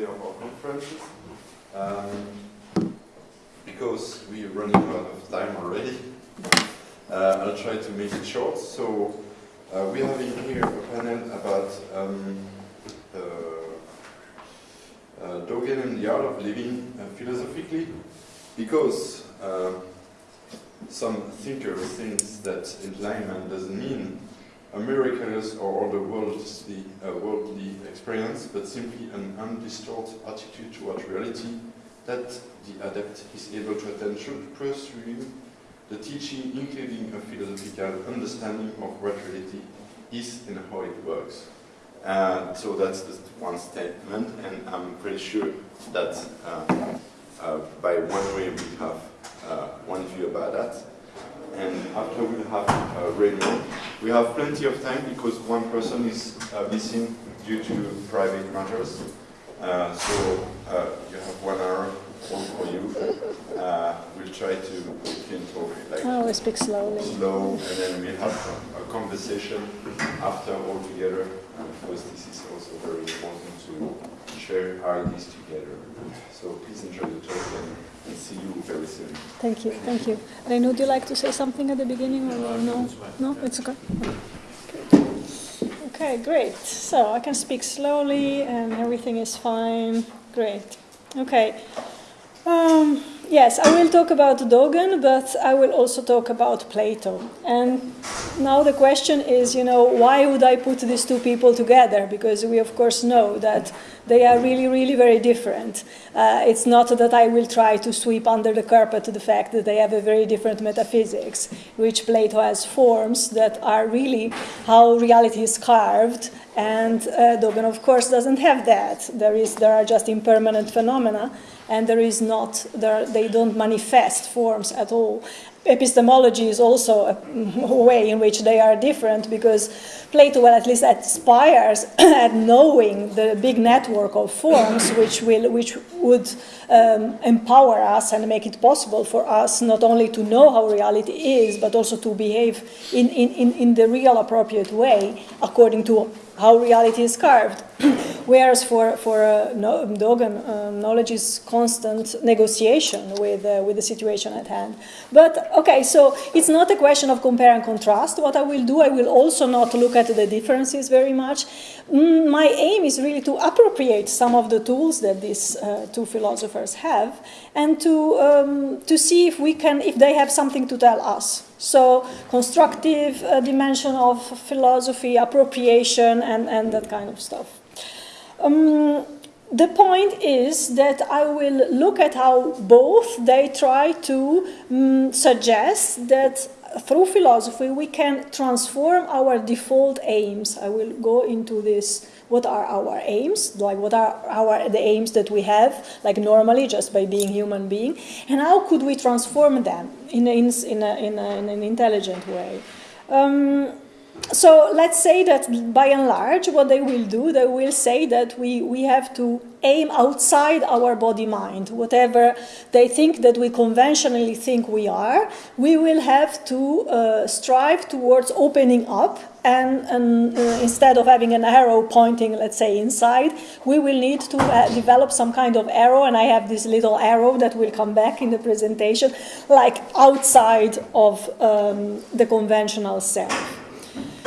day of our conferences. Um, because we're running out of time already, uh, I'll try to make it short. So uh, we have in here a panel about um, uh, Dogen and the art of living uh, philosophically, because uh, some thinkers think that enlightenment doesn't mean a miraculous or otherworldly uh, worldly experience, but simply an undistorted attitude toward reality that the adept is able to attention, pursuing the teaching, including a philosophical understanding of what reality is and how it works. And so that's just one statement, and I'm pretty sure that uh, uh, by one way we have uh, one view about that and after we'll have uh, Raymond. We have plenty of time because one person is uh, missing due to private matters. Uh, so uh, you have one hour all for you. Uh, we'll try to we can talk like Oh, we speak slowly. slow, and then we'll have a, a conversation after all together. because this is also very important to share ideas together. So please enjoy the talk and, see you very soon. Thank you, thank you. Renu, would you like to say something at the beginning or no? No, it's okay. Okay, great. So I can speak slowly and everything is fine. Great. Okay. Um, yes, I will talk about Dogen, but I will also talk about Plato. And now the question is, you know, why would I put these two people together? Because we, of course, know that they are really, really very different. Uh, it's not that I will try to sweep under the carpet the fact that they have a very different metaphysics, which Plato has forms that are really how reality is carved, and uh, Dogen, of course, doesn't have that. There is, there are just impermanent phenomena, and there is not, there, they don't manifest forms at all epistemology is also a, way in which they are different because Plato, well, at least aspires at knowing the big network of forms which will, which would um, empower us and make it possible for us not only to know how reality is, but also to behave in, in, in, in the real appropriate way according to how reality is carved. Whereas for, for uh, no, Dogen, um, knowledge is constant negotiation with, uh, with the situation at hand. But okay, so it's not a question of compare and contrast. What I will do, I will also not look at the differences very much. Mm, my aim is really to appropriate some of the tools that these uh, two philosophers have and to, um, to see if we can, if they have something to tell us. So constructive uh, dimension of philosophy, appropriation, and, and that kind of stuff. Um, the point is that I will look at how both they try to um, suggest that through philosophy we can transform our default aims. I will go into this. What are our aims? Like what are our the aims that we have, like normally just by being human being, and how could we transform them in a, in, a, in, a, in an intelligent way? Um, so let's say that by and large, what they will do, they will say that we, we have to aim outside our body mind. Whatever they think that we conventionally think we are, we will have to uh, strive towards opening up. And, and uh, instead of having an arrow pointing, let's say, inside, we will need to uh, develop some kind of arrow. And I have this little arrow that will come back in the presentation, like outside of um, the conventional self.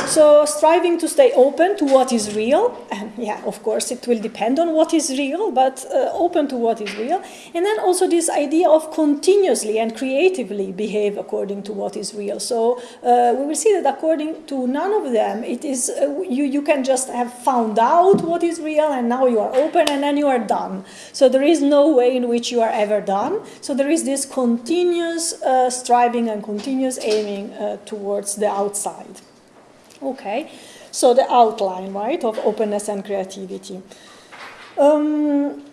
So striving to stay open to what is real, and yeah, of course it will depend on what is real, but uh, open to what is real. And then also this idea of continuously and creatively behave according to what is real. So uh, we will see that according to none of them, it is uh, you, you can just have found out what is real and now you are open and then you are done. So there is no way in which you are ever done. So there is this continuous uh, striving and continuous aiming uh, towards the outside. Okay, so the outline, right, of openness and creativity. Um,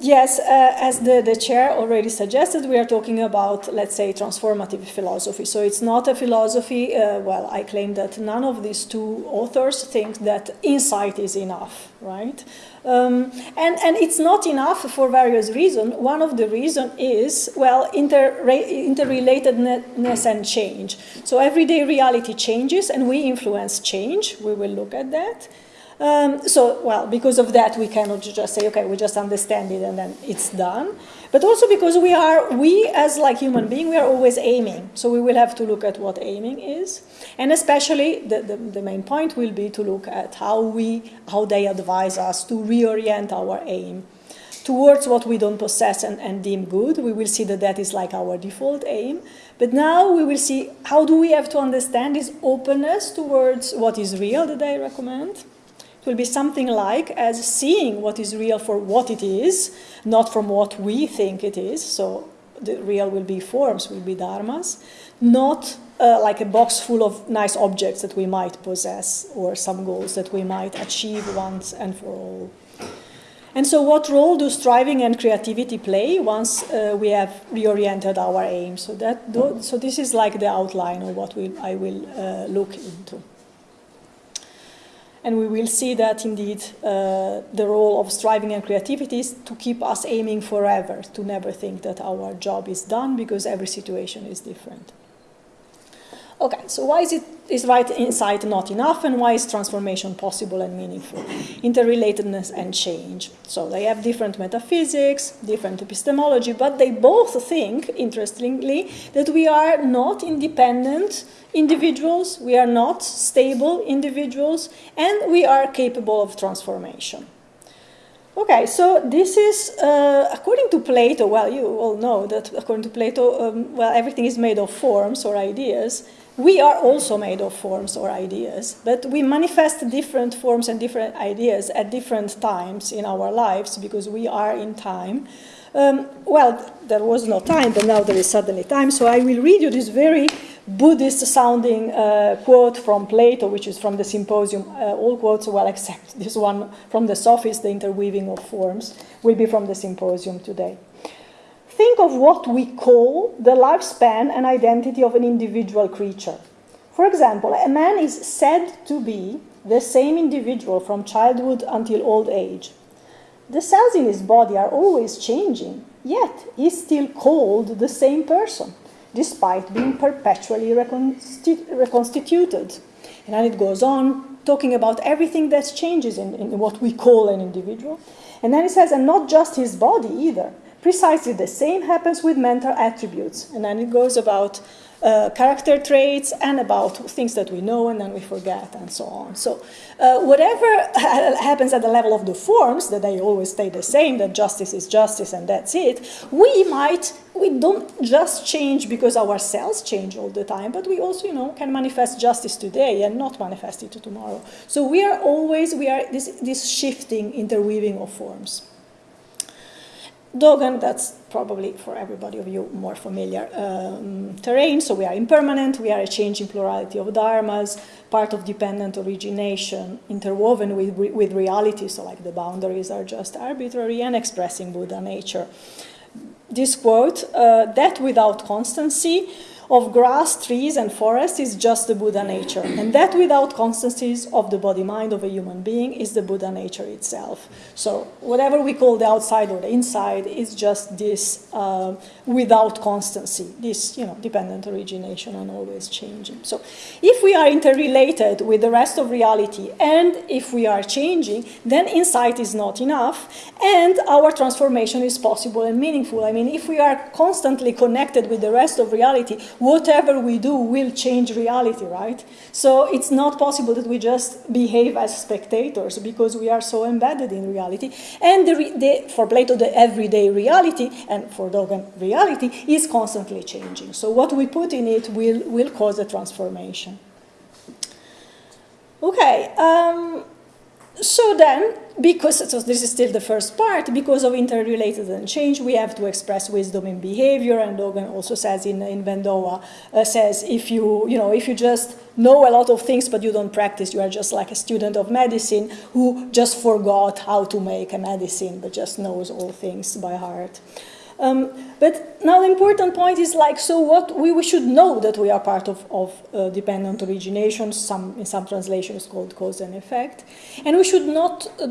yes, uh, as the, the chair already suggested, we are talking about, let's say, transformative philosophy. So it's not a philosophy, uh, well, I claim that none of these two authors think that insight is enough, right? Um, and, and it's not enough for various reasons. One of the reasons is, well, inter interrelatedness and change. So everyday reality changes and we influence change. We will look at that. Um, so, well, because of that, we cannot just say, okay, we just understand it and then it's done. But also because we are, we as like human being, we are always aiming. So we will have to look at what aiming is. And especially the, the, the main point will be to look at how we, how they advise us to reorient our aim towards what we don't possess and, and deem good. We will see that that is like our default aim. But now we will see how do we have to understand this openness towards what is real that I recommend it will be something like as seeing what is real for what it is, not from what we think it is. So the real will be forms, will be dharmas, not uh, like a box full of nice objects that we might possess or some goals that we might achieve once and for all. And so, what role do striving and creativity play once uh, we have reoriented our aim? So that, so this is like the outline of what we, I will uh, look into. And we will see that indeed uh, the role of striving and creativity is to keep us aiming forever, to never think that our job is done because every situation is different. Okay, so why is it is right insight not enough and why is transformation possible and meaningful? Interrelatedness and change. So they have different metaphysics, different epistemology, but they both think, interestingly, that we are not independent individuals, we are not stable individuals, and we are capable of transformation. Okay, so this is, uh, according to Plato, well, you all know that according to Plato, um, well, everything is made of forms or ideas. We are also made of forms or ideas, but we manifest different forms and different ideas at different times in our lives because we are in time. Um, well, there was no time, but now there is suddenly time, so I will read you this very Buddhist sounding uh, quote from Plato, which is from the Symposium. Uh, all quotes, well, except this one from the Sophist, the interweaving of forms, will be from the Symposium today. Think of what we call the lifespan and identity of an individual creature. For example, a man is said to be the same individual from childhood until old age. The cells in his body are always changing, yet he's still called the same person despite being perpetually reconstituted. And then it goes on talking about everything that changes in, in what we call an individual. And then it says, and not just his body either. Precisely the same happens with mental attributes. And then it goes about uh, character traits and about things that we know and then we forget and so on. So uh, whatever happens at the level of the forms, that they always stay the same, that justice is justice and that's it, we might, we don't just change because our cells change all the time, but we also, you know, can manifest justice today and not manifest it tomorrow. So we are always, we are this, this shifting interweaving of forms. Dogen, that's probably for everybody of you more familiar um, terrain. So we are impermanent, we are a changing plurality of dharmas, part of dependent origination, interwoven with, with reality, so like the boundaries are just arbitrary and expressing Buddha nature. This quote, uh, that without constancy, of grass, trees, and forest is just the Buddha nature. And that without constancies of the body mind of a human being is the Buddha nature itself. So whatever we call the outside or the inside is just this uh, without constancy, this you know dependent origination and always changing. So if we are interrelated with the rest of reality and if we are changing, then insight is not enough and our transformation is possible and meaningful. I mean, if we are constantly connected with the rest of reality, whatever we do will change reality, right? So it's not possible that we just behave as spectators because we are so embedded in reality. And the, the, for Plato, the everyday reality, and for Dogen, reality, is constantly changing. So what we put in it will, will cause a transformation. Okay, um, so then, because so this is still the first part, because of interrelated and change, we have to express wisdom in behavior. And Dogen also says in, in Bendowa, uh, says if you, you know, if you just know a lot of things but you don't practice, you are just like a student of medicine who just forgot how to make a medicine but just knows all things by heart. Um, but now the important point is like, so what we, we should know that we are part of, of uh, dependent origination, some, in some translations called cause and effect, and we should not, uh,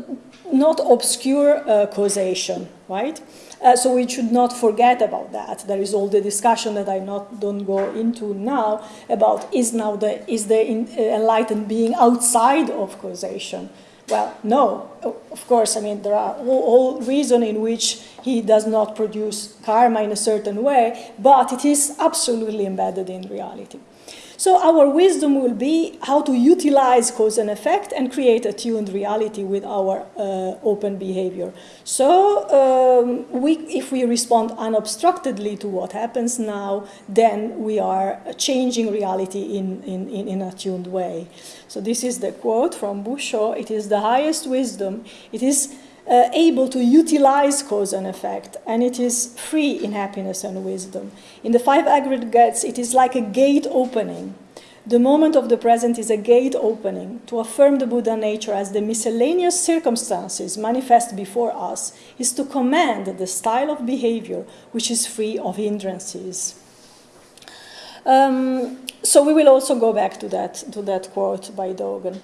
not obscure uh, causation, right? Uh, so we should not forget about that. There is all the discussion that I not, don't go into now about is now the, is the in, uh, enlightened being outside of causation. Well, no, of course, I mean, there are all, reasons in which he does not produce karma in a certain way, but it is absolutely embedded in reality. So our wisdom will be how to utilize cause and effect and create a tuned reality with our uh, open behavior. So um, we, if we respond unobstructedly to what happens now, then we are changing reality in, in, in, in a tuned way. So this is the quote from Busho, it is the highest wisdom. It is uh, able to utilize cause and effect, and it is free in happiness and wisdom. In the five aggregates, it is like a gate opening. The moment of the present is a gate opening to affirm the Buddha nature as the miscellaneous circumstances manifest before us is to command the style of behavior which is free of hindrances. Um, so we will also go back to that, to that quote by Dogen.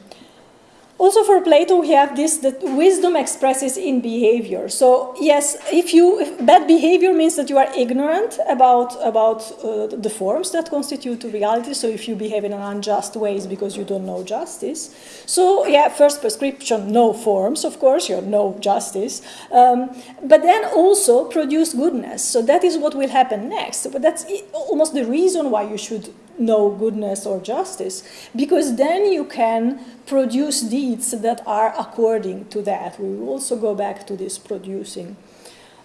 Also for Plato, we have this that wisdom expresses in behavior. So yes, if you if bad behavior means that you are ignorant about about uh, the forms that constitute reality. So if you behave in an unjust ways because you don't know justice. So yeah, first prescription, no forms. Of course, you know no justice, um, but then also produce goodness. So that is what will happen next. But that's almost the reason why you should know goodness or justice, because then you can produce deeds that are according to that. We will also go back to this producing.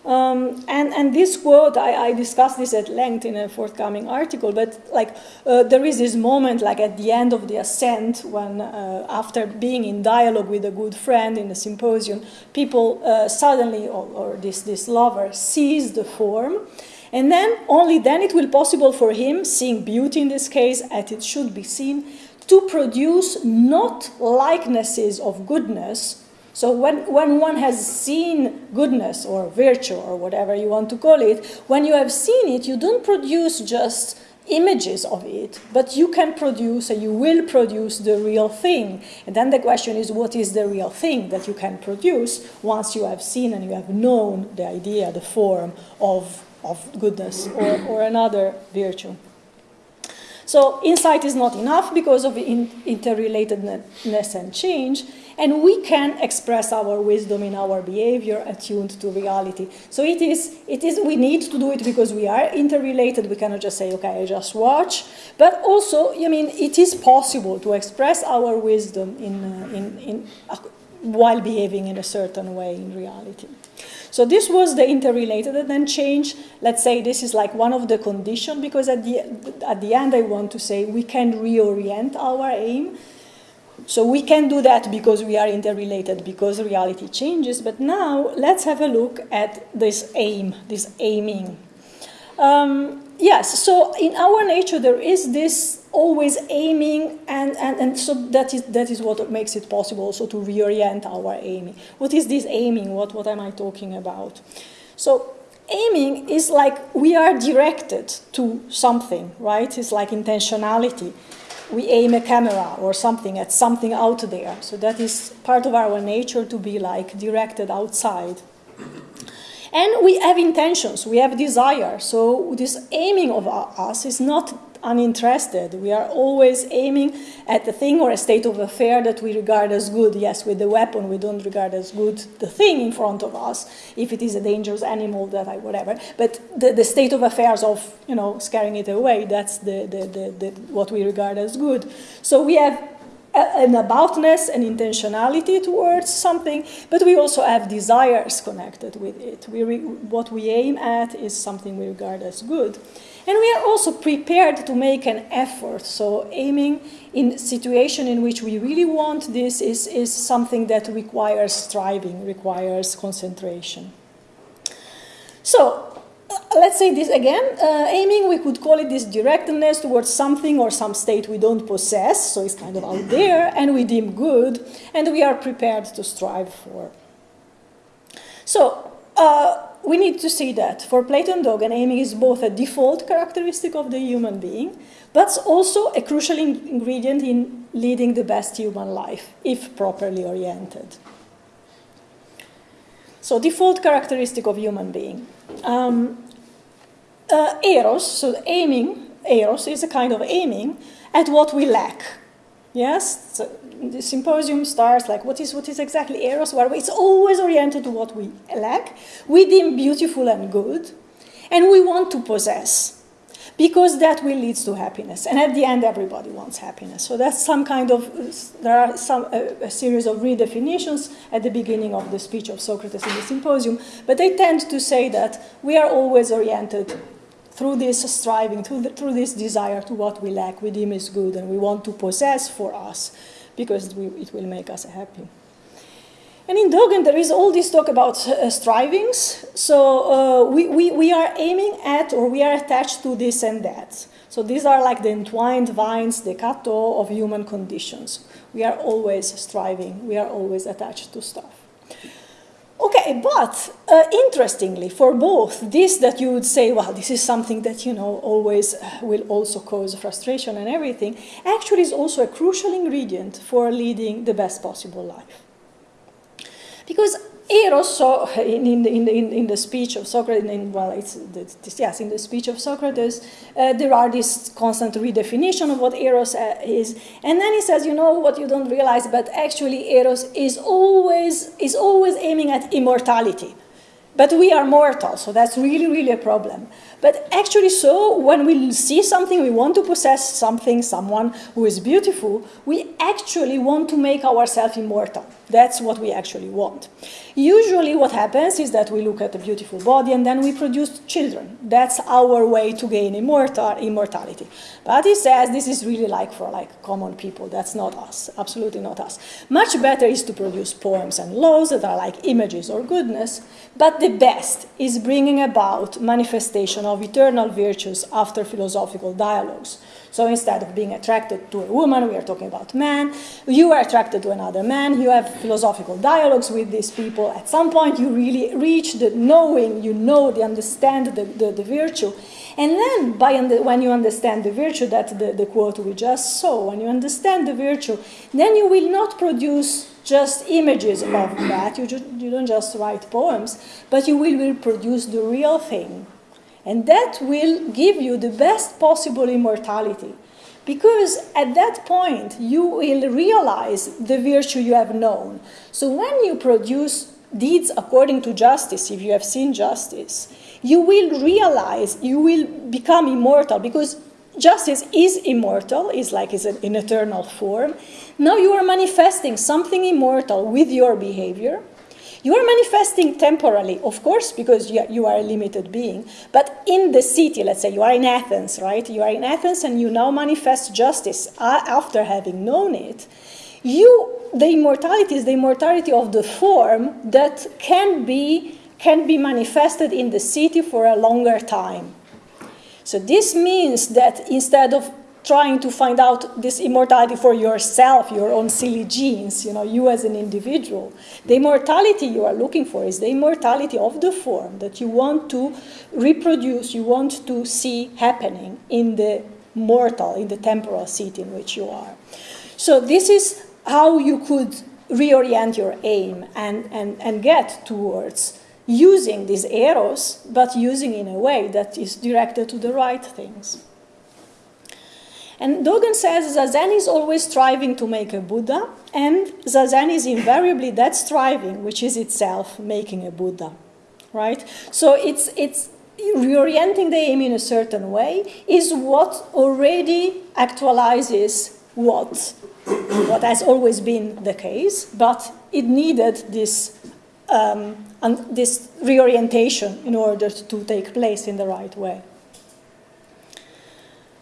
Um, and, and this quote, I, I discussed this at length in a forthcoming article, but like uh, there is this moment like at the end of the ascent when uh, after being in dialogue with a good friend in a symposium, people uh, suddenly, or, or, this, this lover sees the form and then, only then it will possible for him, seeing beauty in this case as it should be seen, to produce not likenesses of goodness. So when, when one has seen goodness or virtue or whatever you want to call it, when you have seen it, you don't produce just images of it, but you can produce and you will produce the real thing. And then the question is, what is the real thing that you can produce once you have seen and you have known the idea, the form of of goodness or, or another virtue. So insight is not enough because of in interrelatedness and change, and we can express our wisdom in our behavior attuned to reality. So it is, it is, we need to do it because we are interrelated. We cannot just say, okay, I just watch. But also, I mean, it is possible to express our wisdom in, uh, in, in, uh, while behaving in a certain way in reality. So this was the interrelated and then change. Let's say this is like one of the conditions because at the, at the end I want to say we can reorient our aim. So we can do that because we are interrelated, because reality changes. But now let's have a look at this aim, this aiming. Um, yes, so in our nature there is this always aiming, and, and, and so that is, that is what makes it possible also to reorient our aiming. What is this aiming? What, what am I talking about? So aiming is like we are directed to something, right? It's like intentionality. We aim a camera or something at something out there. So that is part of our nature to be like directed outside. And we have intentions, we have desire. So this aiming of us is not uninterested. We are always aiming at the thing or a state of affair that we regard as good. Yes, with the weapon, we don't regard as good the thing in front of us, if it is a dangerous animal that I whatever. But the, the state of affairs of you know scaring it away, that's the, the, the, the what we regard as good. So we have an aboutness and intentionality towards something, but we also have desires connected with it. We what we aim at is something we regard as good. And we are also prepared to make an effort. So aiming in situation in which we really want this is, is something that requires striving, requires concentration. So uh, let's say this again, uh, aiming, we could call it this directness towards something or some state we don't possess, so it's kind of out there, and we deem good, and we are prepared to strive for. So, uh, we need to see that for Plato and Dogen, aiming is both a default characteristic of the human being, but also a crucial in ingredient in leading the best human life, if properly oriented. So, default characteristic of human being. Um, uh, eros, so aiming, eros is a kind of aiming at what we lack. Yes, so the symposium starts like, what is, what is exactly Eros? Well, it's always oriented to what we lack, we deem beautiful and good, and we want to possess because that will lead to happiness. And at the end, everybody wants happiness. So that's some kind of, there are some, a, a, series of redefinitions at the beginning of the speech of Socrates in the symposium, but they tend to say that we are always oriented through this striving, through, the, through this desire to what we lack, we deem is good, and we want to possess for us because it will make us happy. And in Dogen, there is all this talk about uh, strivings. So uh, we, we, we are aiming at or we are attached to this and that. So these are like the entwined vines, the kato of human conditions. We are always striving, we are always attached to stuff. Okay, but uh, interestingly, for both, this that you would say, well, this is something that, you know, always uh, will also cause frustration and everything, actually is also a crucial ingredient for leading the best possible life. Because Eros, so in, in, in, in, the speech of Socrates, in, well, it's, this, yes, in the speech of Socrates, uh, there are this constant redefinition of what Eros uh, is. And then he says, you know what you don't realize, but actually Eros is always, is always aiming at immortality. But we are mortal, so that's really, really a problem. But actually, so when we see something, we want to possess something, someone who is beautiful, we actually want to make ourselves immortal. That's what we actually want. Usually, what happens is that we look at a beautiful body and then we produce children. That's our way to gain immortal, immortality. But he says this is really like for like common people. That's not us. Absolutely not us. Much better is to produce poems and laws that are like images or goodness. But the best is bringing about manifestation of eternal virtues after philosophical dialogues. So instead of being attracted to a woman, we are talking about man, you are attracted to another man, you have philosophical dialogues with these people. At some point, you really reach the knowing, you know, the understand the, the, the virtue. And then, by when you understand the virtue, that the, the quote we just saw, when you understand the virtue, then you will not produce just images of that. You, you don't just write poems, but you will, will produce the real thing. And that will give you the best possible immortality. Because at that point, you will realize the virtue you have known. So when you produce deeds according to justice, if you have seen justice, you will realize, you will become immortal because justice is immortal, is like is an eternal form. Now you are manifesting something immortal with your behavior you are manifesting temporally, of course, because you are a limited being. But in the city, let's say you are in Athens, right? You are in Athens and you now manifest justice uh, after having known it. You, the immortality is the immortality of the form that can be, can be manifested in the city for a longer time. So this means that instead of trying to find out this immortality for yourself, your own silly genes, you know, you as an individual. The immortality you are looking for is the immortality of the form that you want to reproduce, you want to see happening in the mortal, in the temporal seat in which you are. So this is how you could reorient your aim and, and, and get towards using these eros, but using in a way that is directed to the right things. And Dogen says Zazen is always striving to make a Buddha, and Zazen is invariably that striving, which is itself making a Buddha, right? So it's, it's reorienting the aim in a certain way is what already actualizes what, what has always been the case, but it needed this, um, this reorientation in order to take place in the right way.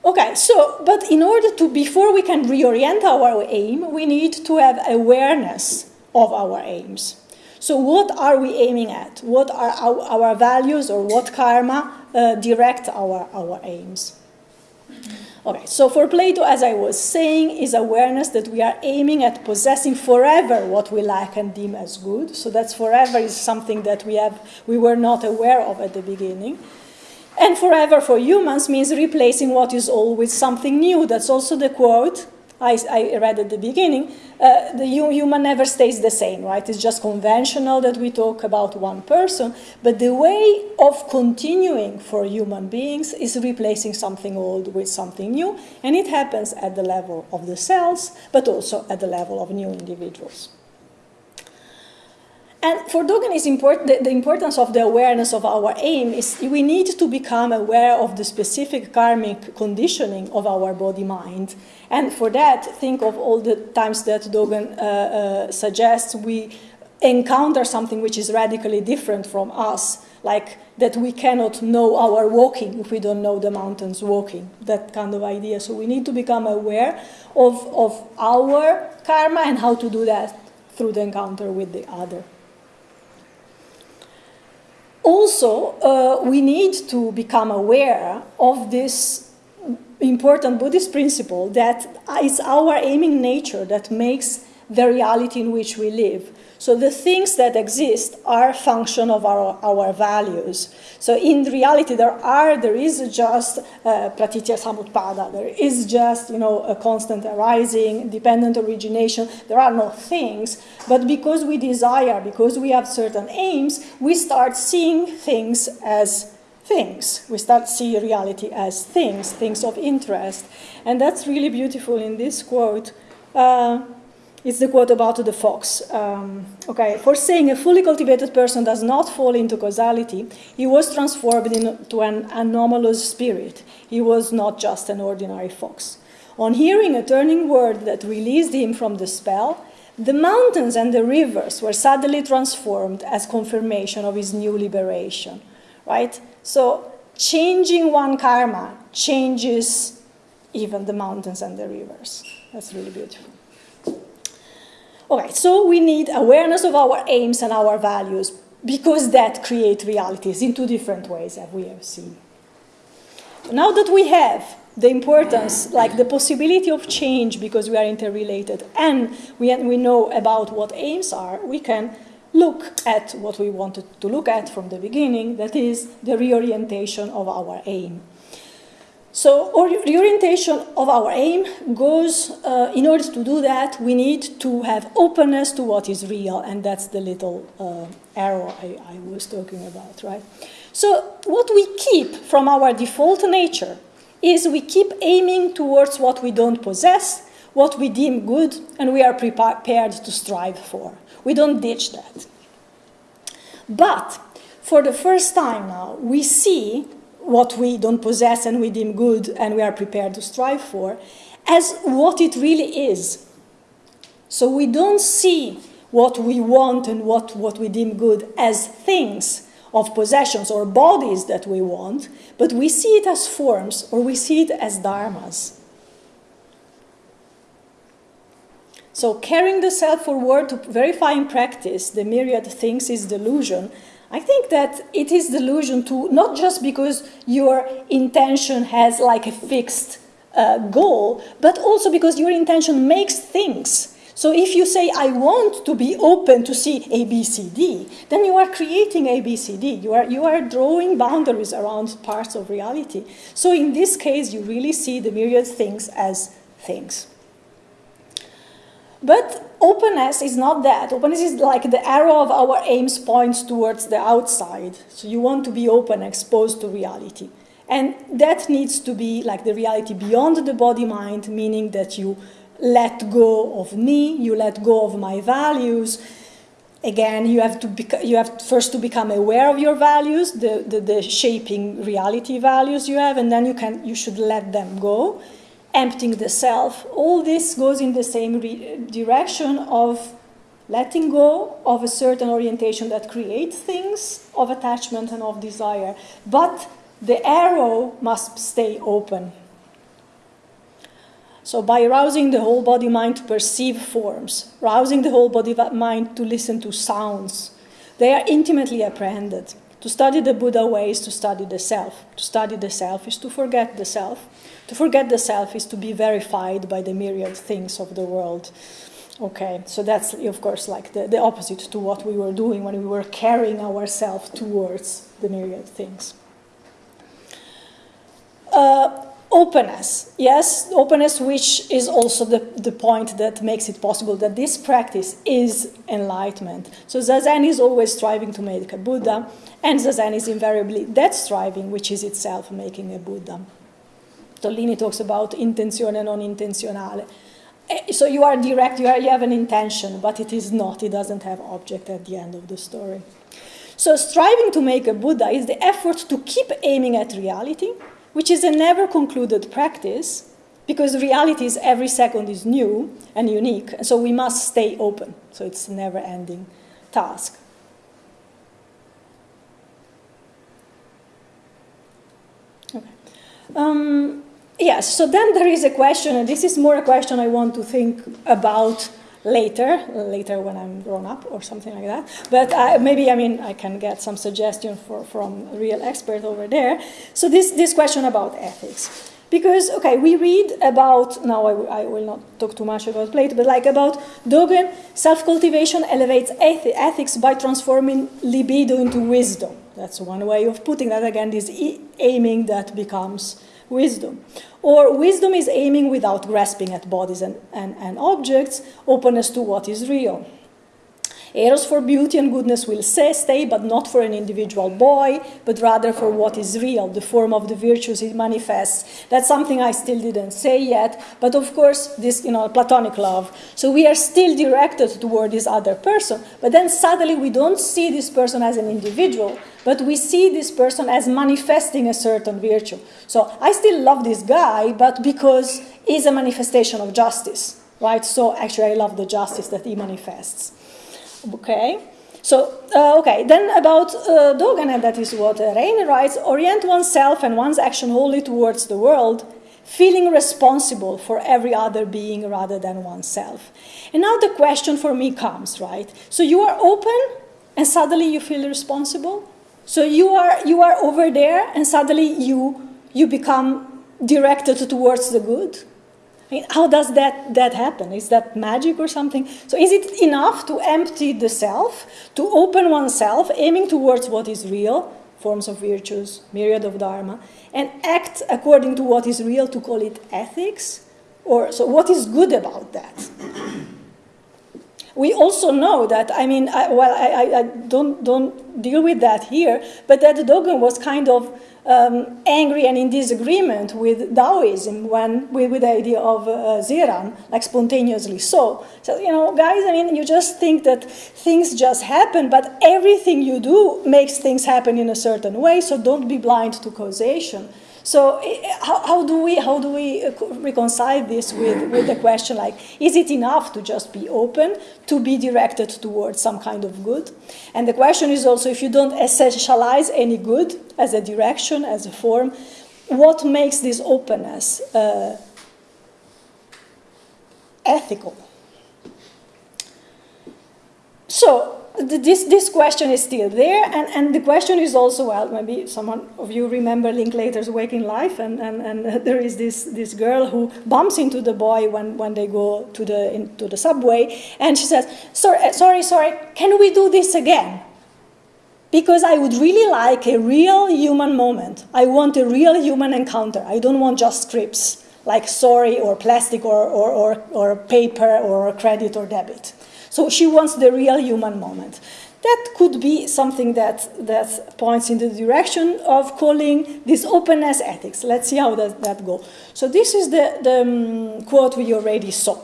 Okay, so, but in order to, before we can reorient our aim, we need to have awareness of our aims. So, what are we aiming at? What are our, our values or what karma uh, direct our, our aims? Okay, so for Plato, as I was saying, is awareness that we are aiming at possessing forever what we lack and deem as good. So that's forever is something that we have we were not aware of at the beginning. And forever for humans means replacing what is old with something new. That's also the quote I, I read at the beginning, uh, the human never stays the same, right? It's just conventional that we talk about one person, but the way of continuing for human beings is replacing something old with something new, and it happens at the level of the cells, but also at the level of new individuals. And for Dogen, is important, the, the, importance of the awareness of our aim is we need to become aware of the specific karmic conditioning of our body mind. And for that, think of all the times that Dogen uh, uh, suggests we encounter something which is radically different from us, like that we cannot know our walking if we don't know the mountains walking, that kind of idea. So we need to become aware of, of our karma and how to do that through the encounter with the other. Also, uh, we need to become aware of this important Buddhist principle that it's our aiming nature that makes the reality in which we live. So the things that exist are a function of our, our values. So in reality, there are there is just uh, pratitya samutpada. There is just you know a constant arising, dependent origination. There are no things, but because we desire, because we have certain aims, we start seeing things as things. We start see reality as things, things of interest, and that's really beautiful in this quote. Uh, it's the quote about the fox. Um, okay, for saying a fully cultivated person does not fall into causality, he was transformed into an anomalous spirit. He was not just an ordinary fox. On hearing a turning word that released him from the spell, the mountains and the rivers were suddenly transformed as confirmation of his new liberation. Right? So, changing one karma changes even the mountains and the rivers. That's really beautiful. Okay, so we need awareness of our aims and our values because that creates realities in two different ways, as we have seen. Now that we have the importance, like the possibility of change because we are interrelated, and we, we know about what aims are, we can look at what we wanted to look at from the beginning, that is the reorientation of our aim. So the orientation of our aim goes, uh, in order to do that, we need to have openness to what is real, and that's the little uh, arrow I, I, was talking about, right? So what we keep from our default nature is we keep aiming towards what we don't possess, what we deem good, and we are prepared to strive for. We don't ditch that. But for the first time now, we see what we don't possess and we deem good and we are prepared to strive for as what it really is. So we don't see what we want and what, what we deem good as things of possessions or bodies that we want, but we see it as forms or we see it as dharmas. So carrying the self forward to verify in practice the myriad things is delusion I think that it is delusion to not just because your intention has like a fixed uh, goal, but also because your intention makes things. So if you say, I want to be open to see A, B, C, D, then you are creating A, B, C, D. You are, you are drawing boundaries around parts of reality. So in this case, you really see the myriad things as things. But openness is not that. Openness is like the arrow of our aims points towards the outside. So you want to be open, exposed to reality. And that needs to be like the reality beyond the body mind, meaning that you let go of me, you let go of my values. Again, you have to you have first to become aware of your values, the, the, the shaping reality values you have, and then you can you should let them go emptying the self, all this goes in the same direction of letting go of a certain orientation that creates things of attachment and of desire. But the arrow must stay open. So, by rousing the whole body mind to perceive forms, rousing the whole body mind to listen to sounds, they are intimately apprehended. To study the Buddha way is to study the self. To study the self is to forget the self. To forget the self is to be verified by the myriad things of the world. Okay, so that's of course like the, the opposite to what we were doing when we were carrying ourselves towards the myriad things. Uh, openness, yes, openness, which is also the, the point that makes it possible that this practice is enlightenment. So Zazen is always striving to make a Buddha, and Zazen is invariably that striving, which is itself making a Buddha. Tollini talks about intenzione non intenzionale. Eh, so you are direct, you, are, you have an intention, but it is not, it doesn't have object at the end of the story. So striving to make a Buddha is the effort to keep aiming at reality, which is a never concluded practice, because reality is every second is new and unique, and so we must stay open. So it's a never ending task. Okay. Um, yes, so then there is a question, and this is more a question I want to think about later, later when I'm grown up or something like that. But uh, maybe, I mean, I can get some suggestion for, from a real expert over there. So this, this question about ethics. Because, okay, we read about, now I, I will not talk too much about Plato, but like about Dogen, self-cultivation elevates eth ethics by transforming libido into wisdom. That's one way of putting that. Again, this aiming that becomes wisdom. Or wisdom is aiming without grasping at bodies and, and, and objects, openness to what is real. Eros for beauty and goodness will say, stay, but not for an individual boy, but rather for what is real, the form of the virtues it manifests. That's something I still didn't say yet, but of course, this, you know, platonic love. So we are still directed toward this other person, but then suddenly we don't see this person as an individual, but we see this person as manifesting a certain virtue. So I still love this guy, but because he's a manifestation of justice, right? So actually I love the justice that he manifests. Okay. So, uh, okay, then about uh, Dogen, and that is what uh, Rainer writes, orient oneself and one's action wholly towards the world, feeling responsible for every other being rather than oneself. And now the question for me comes, right? So you are open and suddenly you feel responsible? So you are, you are over there and suddenly you, you become directed towards the good? How does that, that happen? Is that magic or something? So is it enough to empty the self, to open oneself, aiming towards what is real, forms of virtues, myriad of dharma, and act according to what is real to call it ethics? Or, so what is good about that? We also know that, I mean, I, well, I, I, don't, don't deal with that here, but that Dogen was kind of um, angry and in disagreement with Taoism when, with, with the idea of uh, Ziran, like spontaneously so. So, you know, guys, I mean, you just think that things just happen, but everything you do makes things happen in a certain way, so don't be blind to causation. So how, how, do we, how do we uh, reconcile this with, with the question like, is it enough to just be open, to be directed towards some kind of good? And the question is also, if you don't essentialize any good as a direction, as a form, what makes this openness uh, ethical? So this, this question is still there, and, and the question is also, well, maybe someone of you remember Linklater's Waking Life, and, and, and there is this, this girl who bumps into the boy when, when they go to the, into the subway, and she says, sorry, uh, sorry, sorry, can we do this again? Because I would really like a real human moment. I want a real human encounter. I don't want just scripts like sorry or plastic or, or, or, or paper or credit or debit. So she wants the real human moment. That could be something that, that points in the direction of calling this openness ethics. Let's see how does that go. So this is the, the um, quote we already saw.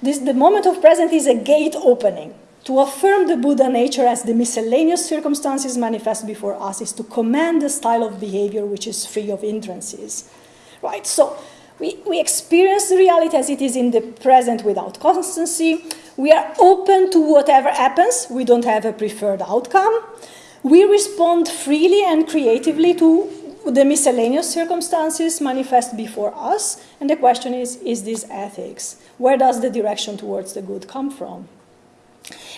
This, the moment of present is a gate opening. To affirm the Buddha nature as the miscellaneous circumstances manifest before us is to command the style of behavior which is free of hindrances. Right, so we, we experience the reality as it is in the present without constancy. We are open to whatever happens. We don't have a preferred outcome. We respond freely and creatively to the miscellaneous circumstances manifest before us. And the question is, is this ethics? Where does the direction towards the good come from?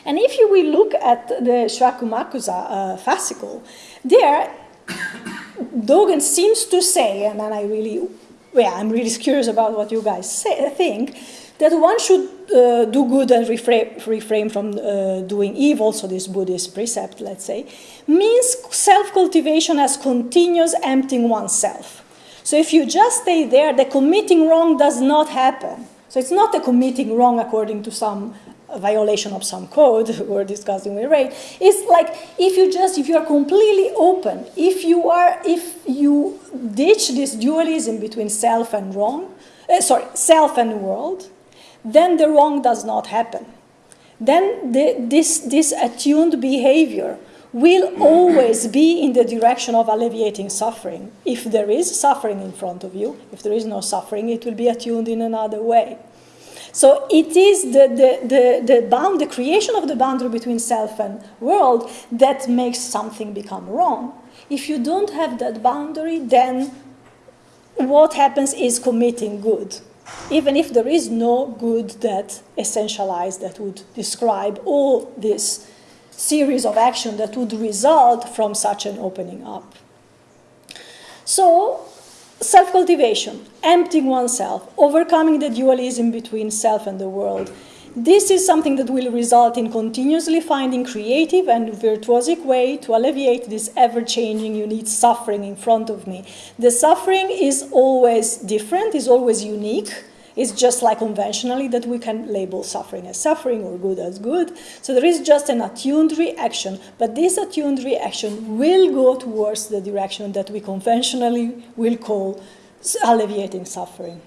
And if you will look at the Shoaku Makusa uh, fascicle, there Dogen seems to say, and then I really yeah, I'm really curious about what you guys say, think, that one should uh, do good and refrain, refrain from uh, doing evil, so this Buddhist precept, let's say, means self-cultivation as continuous emptying oneself. So if you just stay there, the committing wrong does not happen. So it's not a committing wrong according to some violation of some code we're discussing with Ray. It's like if you just if you are completely open, if you are if you ditch this dualism between self and wrong, uh, sorry, self and world, then the wrong does not happen. Then the, this this attuned behavior will always be in the direction of alleviating suffering. If there is suffering in front of you, if there is no suffering, it will be attuned in another way. So it is the, the, the, the, bound, the creation of the boundary between self and world that makes something become wrong. If you don't have that boundary, then what happens is committing good. Even if there is no good that essentialized that would describe all this series of action that would result from such an opening up. So self cultivation, emptying oneself, overcoming the dualism between self and the world. This is something that will result in continuously finding creative and virtuosic way to alleviate this ever-changing, unique suffering in front of me. The suffering is always different, is always unique, it's just like conventionally that we can label suffering as suffering or good as good. So there is just an attuned reaction, but this attuned reaction will go towards the direction that we conventionally will call alleviating suffering.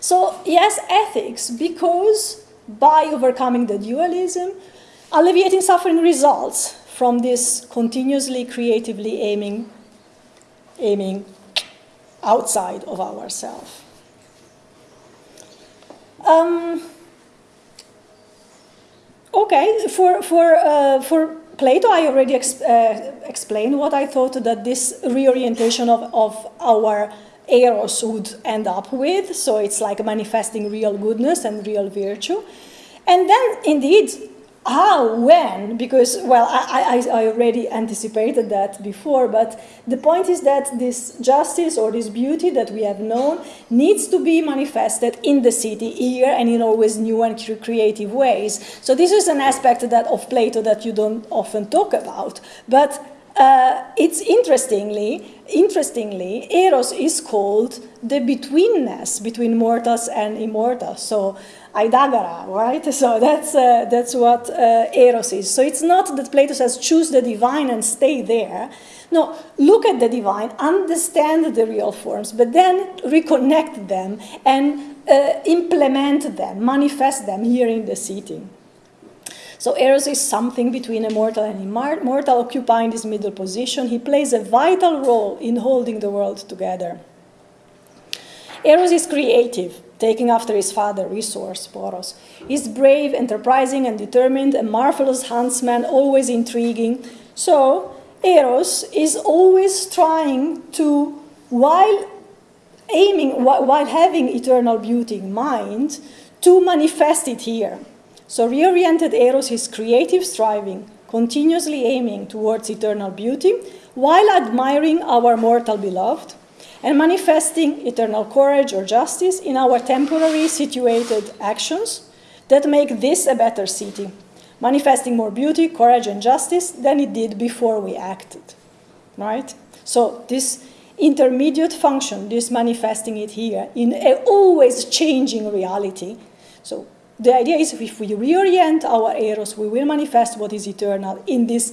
So yes, ethics, because by overcoming the dualism, alleviating suffering results from this continuously creatively aiming, aiming outside of ourselves. Um, okay, for, for, uh, for Plato, I already uh, explained what I thought that this reorientation of, of our eros would end up with. So it's like manifesting real goodness and real virtue. And then, indeed, how, when, because, well, I, I, I, already anticipated that before, but the point is that this justice or this beauty that we have known needs to be manifested in the city here and in always new and creative ways. So this is an aspect that of Plato that you don't often talk about, but uh, it's interestingly, interestingly, Eros is called the betweenness between mortals and immortals. So Aidagara, right? So that's, uh, that's what uh, Eros is. So it's not that Plato says choose the divine and stay there. No, look at the divine, understand the real forms, but then reconnect them and uh, implement them, manifest them here in the city. So Eros is something between a mortal and immortal, occupying this middle position. He plays a vital role in holding the world together. Eros is creative, taking after his father, Resource, Poros. He's brave, enterprising, and determined, a marvelous huntsman, always intriguing. So, Eros is always trying to, while aiming, while having eternal beauty in mind, to manifest it here. So reoriented Eros is creative striving, continuously aiming towards eternal beauty, while admiring our mortal beloved, and manifesting eternal courage or justice in our temporary situated actions that make this a better city, manifesting more beauty, courage, and justice than it did before we acted. Right? So this intermediate function, this manifesting it here in a always changing reality. So the idea is if we reorient our eros, we will manifest what is eternal in this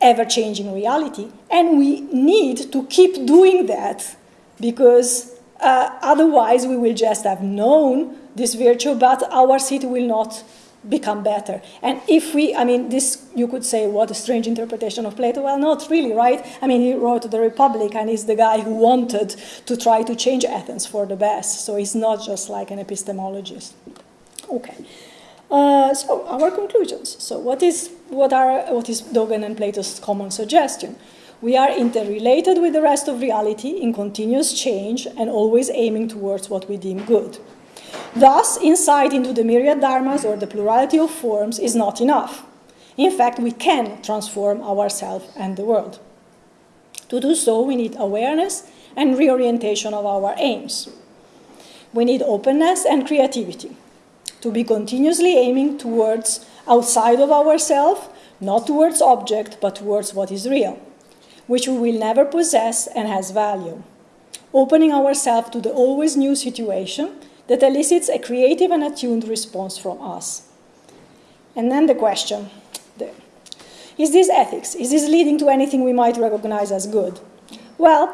ever-changing reality. And we need to keep doing that because uh, otherwise we will just have known this virtue, but our city will not become better. And if we, I mean, this, you could say, what a strange interpretation of Plato. Well, not really, right? I mean, he wrote The Republic, and he's the guy who wanted to try to change Athens for the best. So he's not just like an epistemologist. Okay. Uh, so our conclusions. So what is what are what is Dogen and Plato's common suggestion? We are interrelated with the rest of reality in continuous change and always aiming towards what we deem good. Thus, insight into the myriad dharmas or the plurality of forms is not enough. In fact, we can transform ourselves and the world. To do so, we need awareness and reorientation of our aims. We need openness and creativity to be continuously aiming towards outside of ourselves, not towards object, but towards what is real, which we will never possess and has value. opening ourselves to the always new situation that elicits a creative and attuned response from us. And then the question is this ethics? Is this leading to anything we might recognize as good? Well,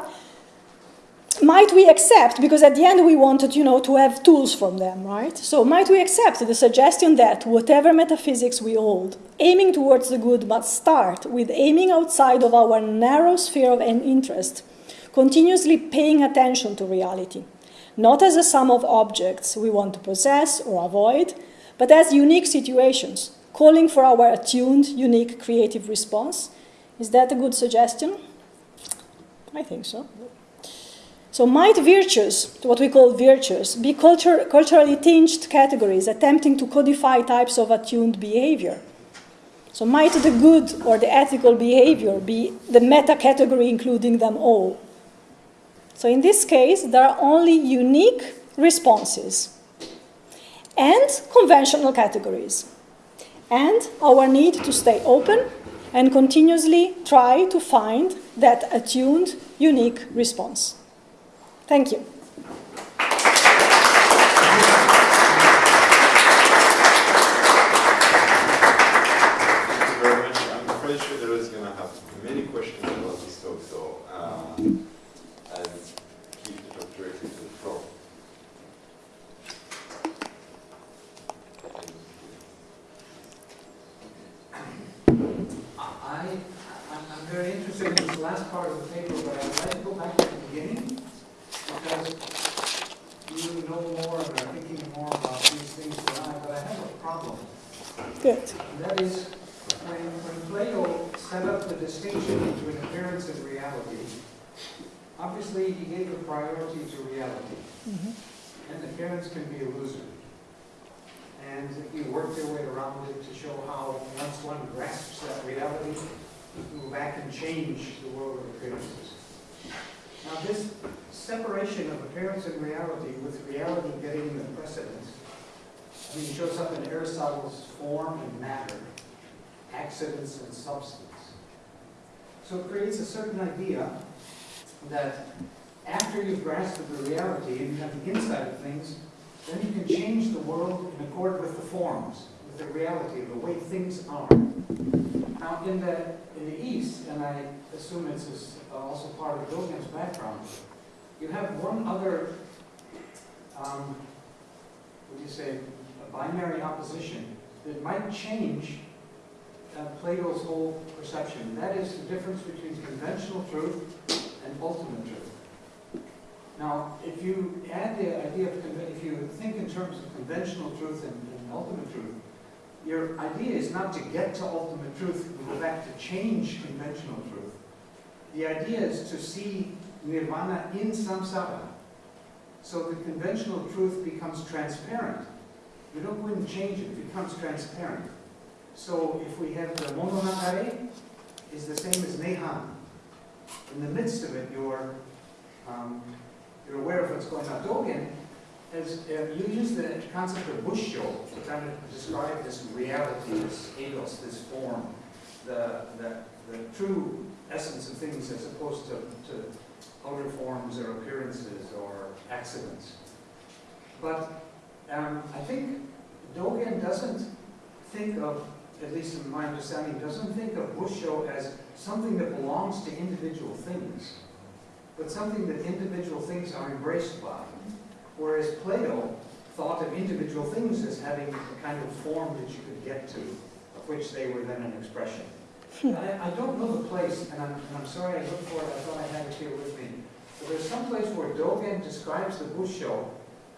might we accept, because at the end we wanted, you know, to have tools from them, right? So might we accept the suggestion that whatever metaphysics we hold, aiming towards the good must start with aiming outside of our narrow sphere of interest, continuously paying attention to reality, not as a sum of objects we want to possess or avoid, but as unique situations, calling for our attuned, unique, creative response. Is that a good suggestion? I think so. So might virtues, what we call virtues, be culture, culturally tinged categories attempting to codify types of attuned behavior? So might the good or the ethical behavior be the meta category including them all? So in this case, there are only unique responses and conventional categories. And our need to stay open and continuously try to find that attuned, unique response. Thank you. Thank you very much. I'm pretty sure there is going to have many questions about this talk, so uh, I'll keep the talk directly to the floor. I, I'm I'm very interested in this last part of the paper, but I'd like to go back to the beginning because you know more and are thinking more about these things than I, but I have a problem. Good. And that is, when, when Plato set up the distinction between appearance and reality, obviously he gave the priority to reality. Mhm. Can be illusory. And you work your way around it to show how once one grasps that reality, you go back and change the world of appearances. Now this separation of appearance and reality, with reality getting the precedence, I mean, shows up in Aristotle's form and matter, accidents and substance. So it creates a certain idea that after you've grasped the reality and you have the insight of things, then you can change the world in accord with the forms, with the reality, the way things are. Now, in the, in the East, and I assume it's as- also part of Dogen's background, you have one other, um, do you say, a binary opposition that might change uh, Plato's whole perception. That is the difference between conventional truth and ultimate truth. Now, if you add the idea of, if you think in terms of conventional truth and, and ultimate truth, your idea is not to get to ultimate truth and go back to change conventional truth. The idea is to see nirvana in samsara. So the conventional truth becomes transparent. You don't go and change it, it becomes transparent. So if we have the monohatare, is the same as nehan. In the midst of it, you're um, you're aware of what's going on. Dogen has uh, you use the concept of busho to kind of describe this reality, this ethos, this form, the, the, the true essence of things as opposed to, to outer forms or appearances or accidents. But um, I think Dogen doesn't think of, at least in my understanding, doesn't think of busho as something that belongs to individual things but something that individual things are embraced by. Whereas Plato thought of individual things as having a kind of form that you could get to, of which they were then an expression. Hmm. I, I don't know the place, and I'm, and I'm sorry I looked for it, I thought I had it here with me. But there's some place where Dogen describes the busho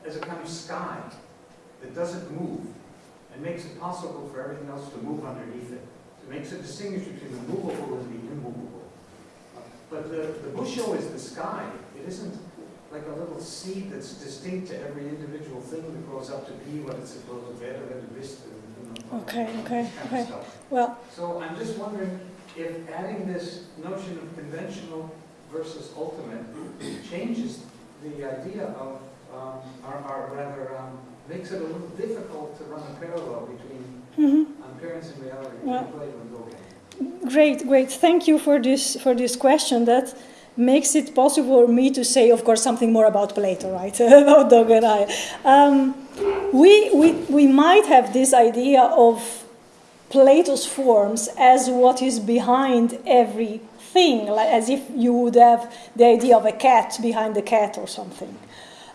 as a kind of sky that doesn't move and makes it possible for everything else to move underneath it. It makes a distinction between the movable and the. But the, the busho is the sky. It isn't like a little seed that's distinct to every individual thing that grows up to be what it's supposed to be, or to be, you know, Okay, okay, this kind of okay. stuff. Well, So I'm just wondering if adding this notion of conventional versus ultimate changes the idea of, um, or, or rather, um, makes it a little difficult to run a parallel between mhm. appearance and reality, Well- and. Great, great. Thank you for this for this question. That makes it possible for me to say, of course, something more about Plato, right? about Dogen I. Um, we, we, we might have this idea of Plato's forms as what is behind everything, like as if you would have the idea of a cat behind the cat or something.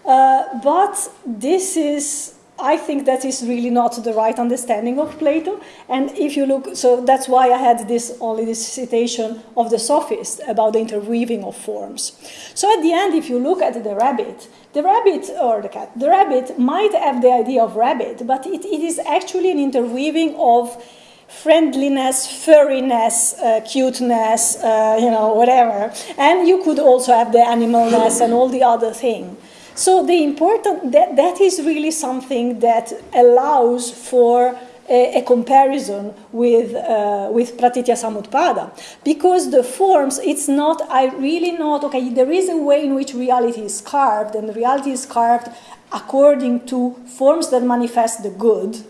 Uh, but this is, I think that is really not the right understanding of Plato. And if you look, so that's why I had this only this citation of the sophist about the interweaving of forms. So at the end, if you look at the rabbit, the rabbit or the cat, the rabbit might have the idea of rabbit, but it, it is actually an interweaving of friendliness, furriness, uh, cuteness, uh, you know, whatever. And you could also have the animalness and all the other thing. So the important that that is really something that allows for a, a comparison with uh, with Pratitya Samutpada. Because the forms it's not I really not okay there is a way in which reality is carved and reality is carved according to forms that manifest the good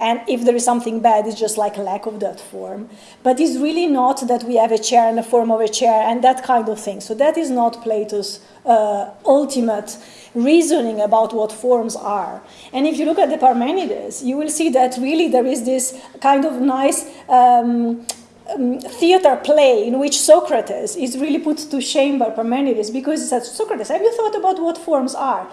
and if there is something bad, it's just like a lack of that form. But it's really not that we have a chair and a form of a chair and that kind of thing. So that is not Plato's uh, ultimate reasoning about what forms are. And if you look at the Parmenides, you will see that really there is this kind of nice um, um, theater play in which Socrates is really put to shame by Parmenides because he says, Socrates, have you thought about what forms are?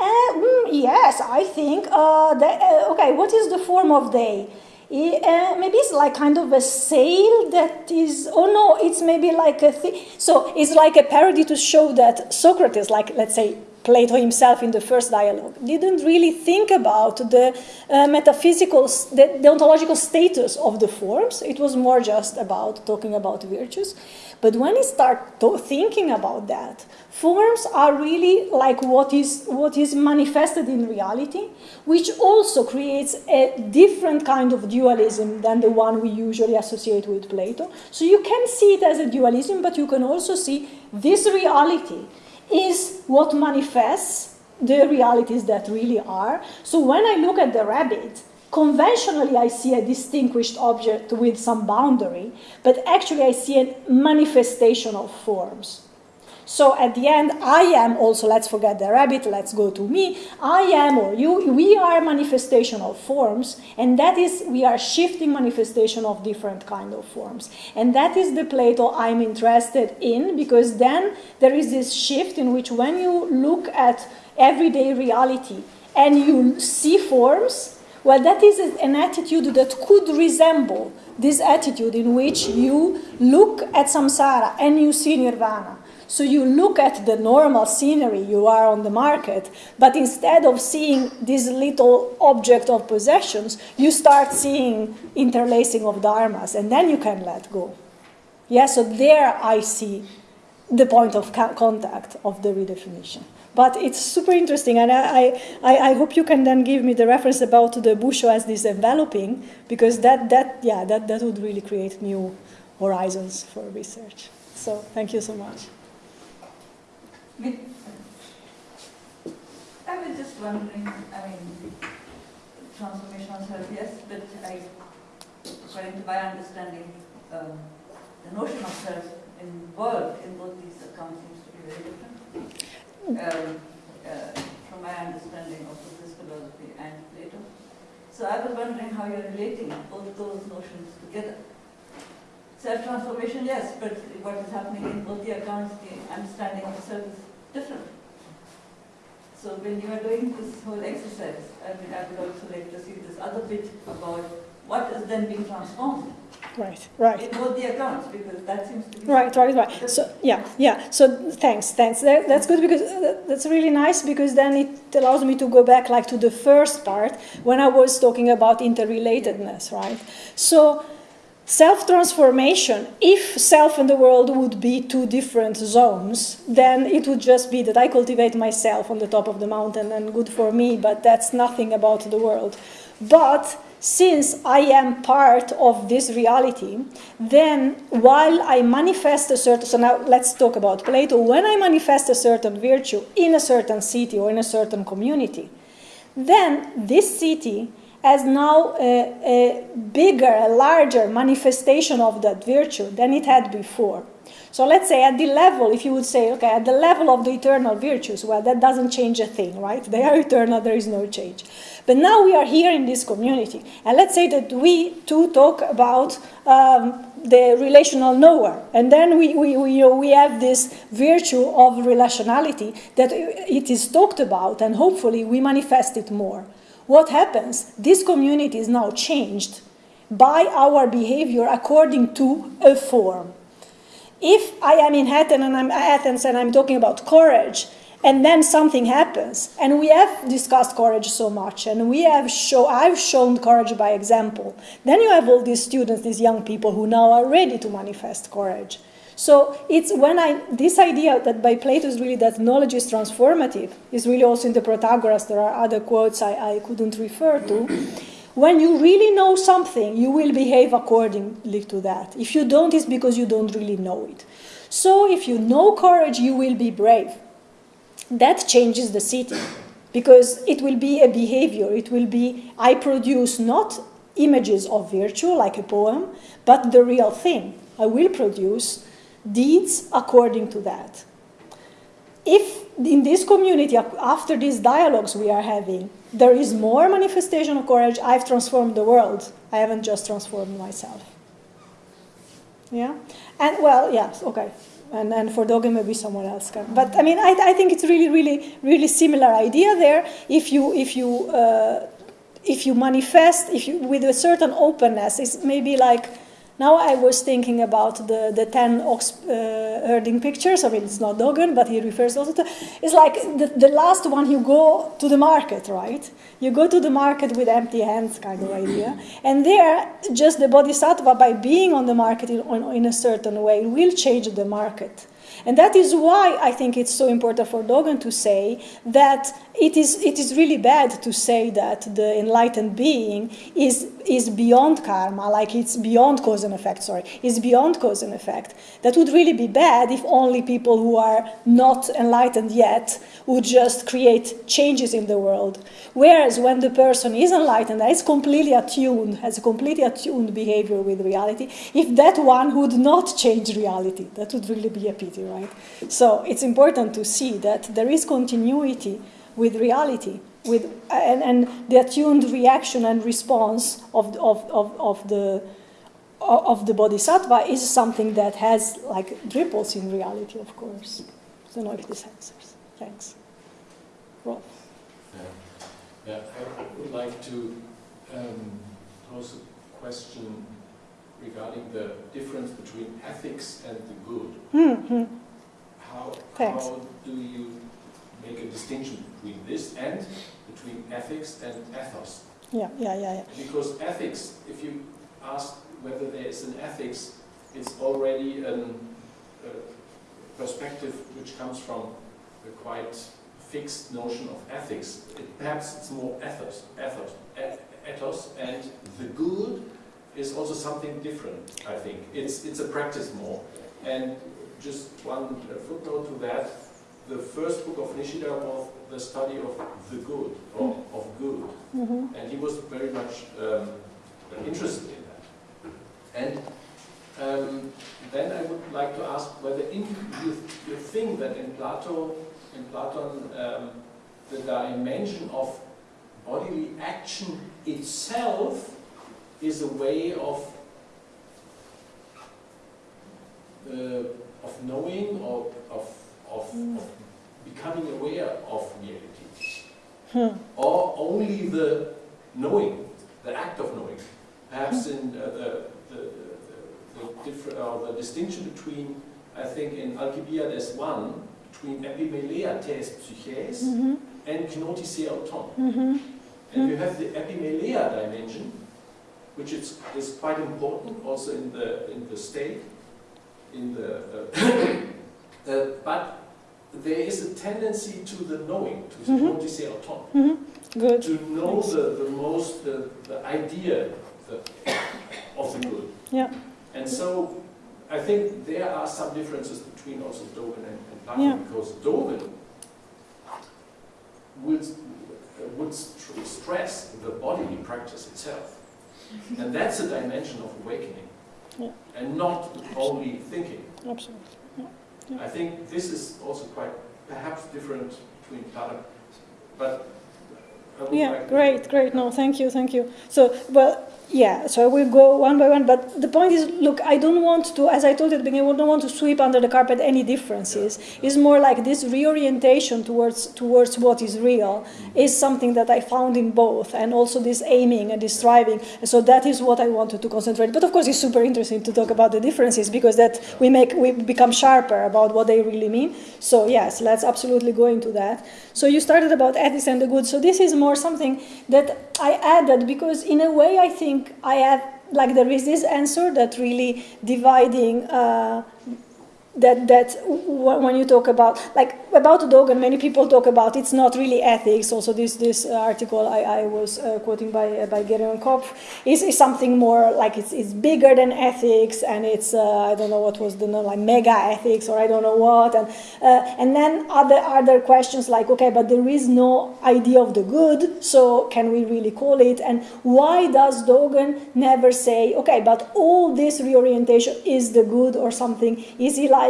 Uh, mm, yes, I think. Uh, uh, okay, what is the form of day? Uh, maybe it's like kind of a sail that is. Oh no, it's maybe like a. Thing so it's like a parody to show that Socrates, like let's say Plato himself in the first dialogue, didn't really think about the uh, metaphysical, the, the, ontological status of the forms. It was more just about talking about virtues. But when he started thinking about that, forms are really like what is, what is manifested in reality, which also creates a different kind of dualism than the one we usually associate with Plato. So you can see it as a dualism, but you can also see this reality is what manifests the realities that really are. So when I look at the rabbit, conventionally I see a distinguished object with some boundary, but actually I see a manifestation of forms. So at the end, I am also, let's forget the rabbit, let's go to me. I am or you, we are manifestation of forms, and that is, we are shifting manifestation of different kind of forms. And that is the Plato I'm interested in, because then there is this shift in which when you look at everyday reality and you see forms, well, that is an attitude that could resemble this attitude in which you look at samsara and you see nirvana. So you look at the normal scenery you are on the market, but instead of seeing this little object of possessions, you start seeing interlacing of dharmas, and then you can let go. Yeah, so there I see the point of contact of the redefinition. But it's super interesting, and I, I, I hope you can then give me the reference about the Busho as this enveloping, because that, that, yeah, that, that would really create new horizons for research. So thank you so much. I was just wondering, I mean, transformational self, yes, but I, according to my understanding, um, the notion of self in world in both these accounts seems to be very different. Um, uh, from my understanding of this philosophy and Plato. So I was wondering how you're relating both those notions together. Self-transformation, yes, but what is happening in both the accounts, the understanding of self is different. So when you are doing this whole exercise, I mean, I would also like to see this other bit about what is then being transformed. Right, right. In both the accounts, because that seems to be... Right, right, right. So, yeah, yeah. So, thanks, thanks. That, that's good because uh, that's really nice because then it allows me to go back like to the first part when I was talking about interrelatedness, right? So, Self transformation, if self and the world would be two different zones, then it would just be that I cultivate myself on the top of the mountain and good for me, but that's nothing about the world. But since I am part of this reality, then while I manifest a certain, so now let's talk about Plato, when I manifest a certain virtue in a certain city or in a certain community, then this city has now a, a bigger, a larger manifestation of that virtue than it had before. So let's say at the level, if you would say, okay, at the level of the eternal virtues, well, that doesn't change a thing, right? They are eternal, there is no change. But now we are here in this community, and let's say that we too talk about um, the relational knower, and then we, we, we, you know, we have this virtue of relationality that it is talked about, and hopefully we manifest it more. What happens? This community is now changed by our behavior according to a form if I am in Athens and I'm, Athens and I'm talking about courage, and then something happens, and we have discussed courage so much, and we have show, I've shown courage by example, then you have all these students, these young people who now are ready to manifest courage. So it's when I, this idea that by Plato is really that knowledge is transformative, is really also in the Protagoras, there are other quotes I, I couldn't refer to. When you really know something, you will behave accordingly to that. If you don't, it's because you don't really know it. So if you know courage, you will be brave. That changes the city because it will be a behavior. It will be, I produce not images of virtue like a poem, but the real thing. I will produce deeds according to that. If in this community, after these dialogues we are having, there is more manifestation of courage. I've transformed the world. I haven't just transformed myself. Yeah? And, well, yes, okay. And, and for Dogen, maybe someone else can. But, I mean, I, I think it's really, really, really similar idea there. If you, if you, uh, if you manifest, if you, with a certain openness, it's maybe like, now I was thinking about the, the 10 ox uh, herding pictures. I mean, it's not Dogen, but he refers also to. It's like the, the last one, you go to the market, right? You go to the market with empty hands, kind of idea. And there, just the bodhisattva, by being on the market in, in a certain way, will change the market. And that is why I think it's so important for Dogen to say that it is, it is really bad to say that the enlightened being is, is beyond karma, like it's beyond cause and effect, sorry, is beyond cause and effect. That would really be bad if only people who are not enlightened yet would just create changes in the world. Whereas when the person is enlightened, is completely attuned, has a completely attuned behavior with reality, if that one would not change reality, that would really be a pity, right? So it's important to see that there is continuity with reality, with, and, and the attuned reaction and response of, of, of, of the of the bodhisattva is something that has like ripples in reality, of course. Don't know if this answers. Thanks. Rolf. Yeah. yeah, I would like to um, pose a question regarding the difference between ethics and the good. Mm -hmm. How, how do you make a distinction between this and between ethics and ethos. Yeah, yeah, yeah, yeah. Because ethics, if you ask whether there is an ethics, it's already a perspective which comes from a quite fixed notion of ethics. It, perhaps it's more ethos, ethos, ethos, and the good is also something different, I think. It's, it's a practice more. And just one footnote to that, the first book of Nishida was the study of the good, or of good. Mm -hmm. And he was very much um, interested in that. And um, then I would like to ask whether in, you, you think that in Plato, in Platon, um, the dimension of bodily action itself is a way of uh, of knowing or of of, mm. of becoming aware of reality. Hmm. Or only the knowing, the act of knowing. Perhaps hmm. in uh, the, the, the, the, uh, the, distinction between, I think in Alcibiades 1, between epimeleia tes psyches mm -hmm. and gnothi seauton. Mm -hmm. And you have the epimeleia dimension, which is, is quite important also in the, in the state, in the, uh, uh, but there is a tendency to the knowing, to what you say auton, Mhm. Good. to know the, the most, the, the idea the, of the good. Yeah. And so I think there are some differences between also Dogen and Platon, Yeah. because Dogen will, would st stress the bodily practice itself. And that's a dimension of awakening. Yeah. And not only thinking. Absolutely. I think this is also quite perhaps different between Plato, but would Yeah, like great, great. No, thank you, thank you. So, well, yeah, so I will go one by one, but the point is, look, I don't want to, as I told you at the beginning, I don't want to sweep under the carpet any differences. It's more like this reorientation towards towards what is real mm-hmm. is something that I found in both, and also this aiming and this striving. So that is what I wanted to concentrate. But of course, it's super interesting to talk about the differences because that we make we become sharper about what they really mean. So yes, let's absolutely go into that. So you started about ethics and the good. So this is more something that I added because in a way I think I have like there is this answer that really dividing uh, that that when you talk about like about Dogen, many people talk about it's not really ethics. Also, this this article I, I was uh, quoting by uh, by Gereon Kopf is, is something more like it's, it's bigger than ethics, and it's uh, I don't know what was the like mega ethics or I don't know what, and uh, and then other other questions like okay, but there is no idea of the good, so can we really call it? And why does Dogen never say okay, but all this reorientation is the good or something? Is he like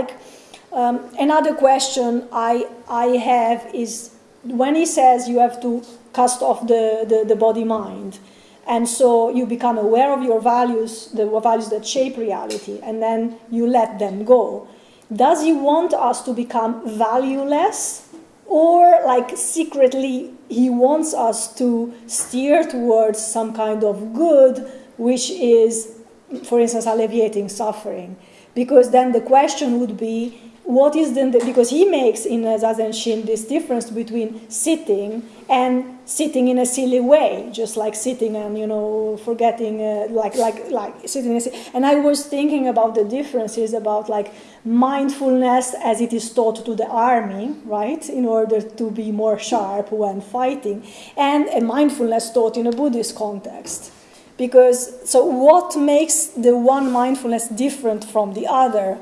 um, another question I, I have is when he says you have to cast off the, the, the body mind, and so you become aware of your values, the values that shape reality, and then you let them go. Does he want us to become valueless? Or, like, secretly, he wants us to steer towards some kind of good, which is, for instance, alleviating suffering? Because then the question would be what is then the, because he makes in Zazen Shin this difference between sitting and sitting in a silly way, just like sitting and you know forgetting, uh, like like like sitting. And I was thinking about the differences about like mindfulness as it is taught to the army, right, in order to be more sharp when fighting, and a mindfulness taught in a Buddhist context because so what makes the one mindfulness different from the other?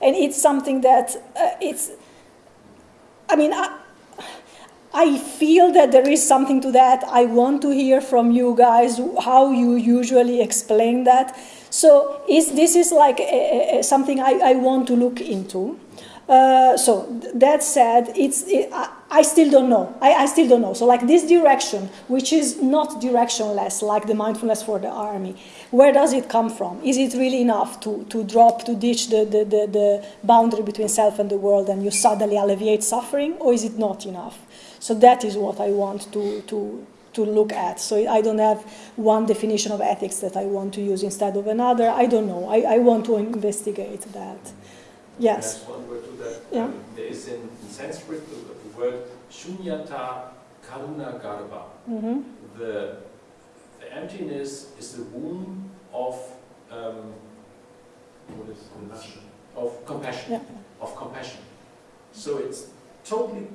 And it's something that uh, it's i mean I, I feel that there is something to that. I want to hear from you guys how you usually explain that. So is this is like a, a, something I, I want to look into. Uh, so that said, it's it, I, I still don't know. I, I still don't know. So like this direction, which is not directionless, like the mindfulness for the army, where does it come from? Is it really enough to, to drop, to ditch the, the, the, the boundary between self and the world and you suddenly alleviate suffering, or is it not enough? So that is what I want to, to, to look at. So I don't have one definition of ethics that I want to use instead of another. I don't know. I, I want to investigate that. Yes. One word to that. Yeah. Um, there is in, Sanskrit word shunyata karuna garbha. hmm The, the emptiness is the womb of um, what is compassion. Of compassion. Yeah. Of compassion. So it's totally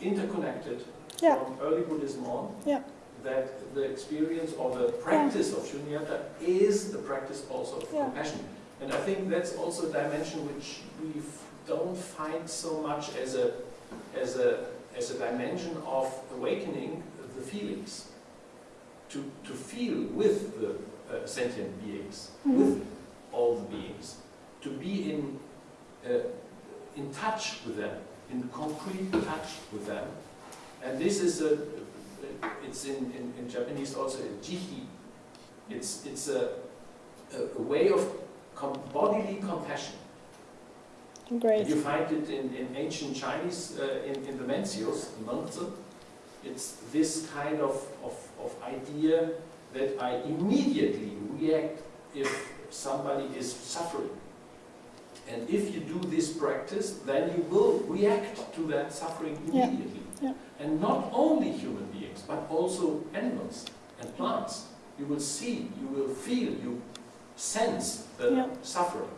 interconnected Yeah. from early Buddhism on. Yeah. That the experience or the practice of shunyata is the practice also of Yeah. compassion. And I think that's also a dimension which we don't find so much as a, as a, as a dimension of awakening the feelings. To, to feel with the uh, sentient beings, Mhm. with all the beings, to be in, uh, in touch with them, in concrete touch with them. And this is a, it's in, in, in Japanese also a jihi. It's, it's a, a, a way of com- bodily compassion. Great. You find it in, in ancient Chinese, uh, in, in the Mencius, Mengzi. It's this kind of, of, of idea that I immediately react if somebody is suffering. And if you do this practice, then you will react to that suffering Yeah, immediately. yeah. And not only human beings, but also animals and plants. You will see, you will feel, you sense the Yeah. suffering.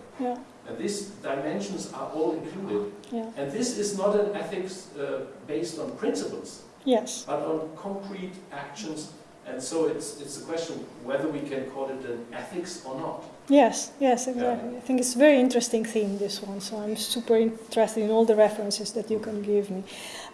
Yeah, And these dimensions are all included. yeah. And this is not an ethics uh, based on principles, Yes. but on concrete actions. And so it's, it's a question whether we can call it an ethics or not. Yes, yes, exactly. I think it's a very interesting theme, this one. So I'm super interested in all the references that you can give me.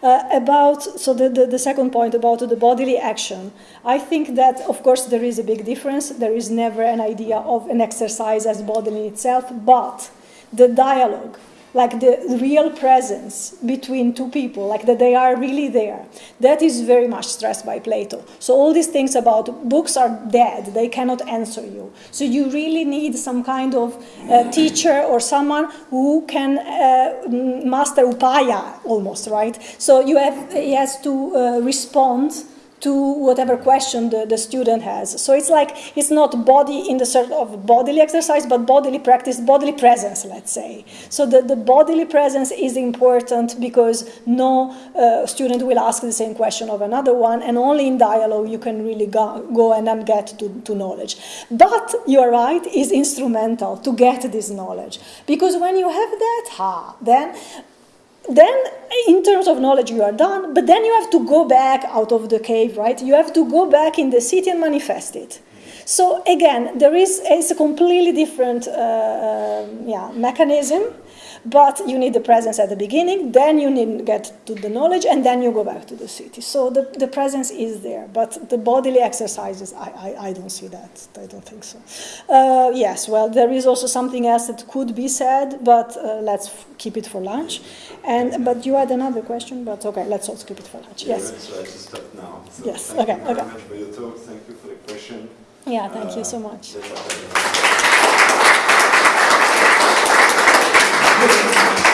Uh, about, so the, the, the second point about the bodily action, I think that, of course, there is a big difference. There is never an idea of an exercise as bodily itself, but the dialogue, like the real presence between two people, like that they are really there. That is very much stressed by Plato. So all these things about books are dead, they cannot answer you. So you really need some kind of uh, teacher or someone who can uh, master upaya almost, right? So you have, he has to uh, respond to whatever question the, the student has. So it's like it's not body in the sort of bodily exercise, but bodily practice, bodily presence, let's say. So the, the bodily presence is important because no uh, student will ask the same question of another one, and only in dialogue you can really go, go and then get to, to knowledge. But you're right, is instrumental to get this knowledge. Because when you have that, ha, then then in terms of knowledge you are done but then you have to go back out of the cave right? You have to go back in the city and manifest it. So again there is it's a completely different uh, yeah, mechanism but you need the presence at the beginning then you need to get to the knowledge and then you go back to the city so the, the presence is there but the bodily exercises I, I, I don't see that i don't think so uh, yes well there is also something else that could be said but uh, let's keep it for lunch and but you had another question but okay let's also keep it for lunch Yeah, yes So I just stop now. So Yes, Thank okay, you very okay. much for your talk. Thank you for the question. yeah thank you Uh, so much let's have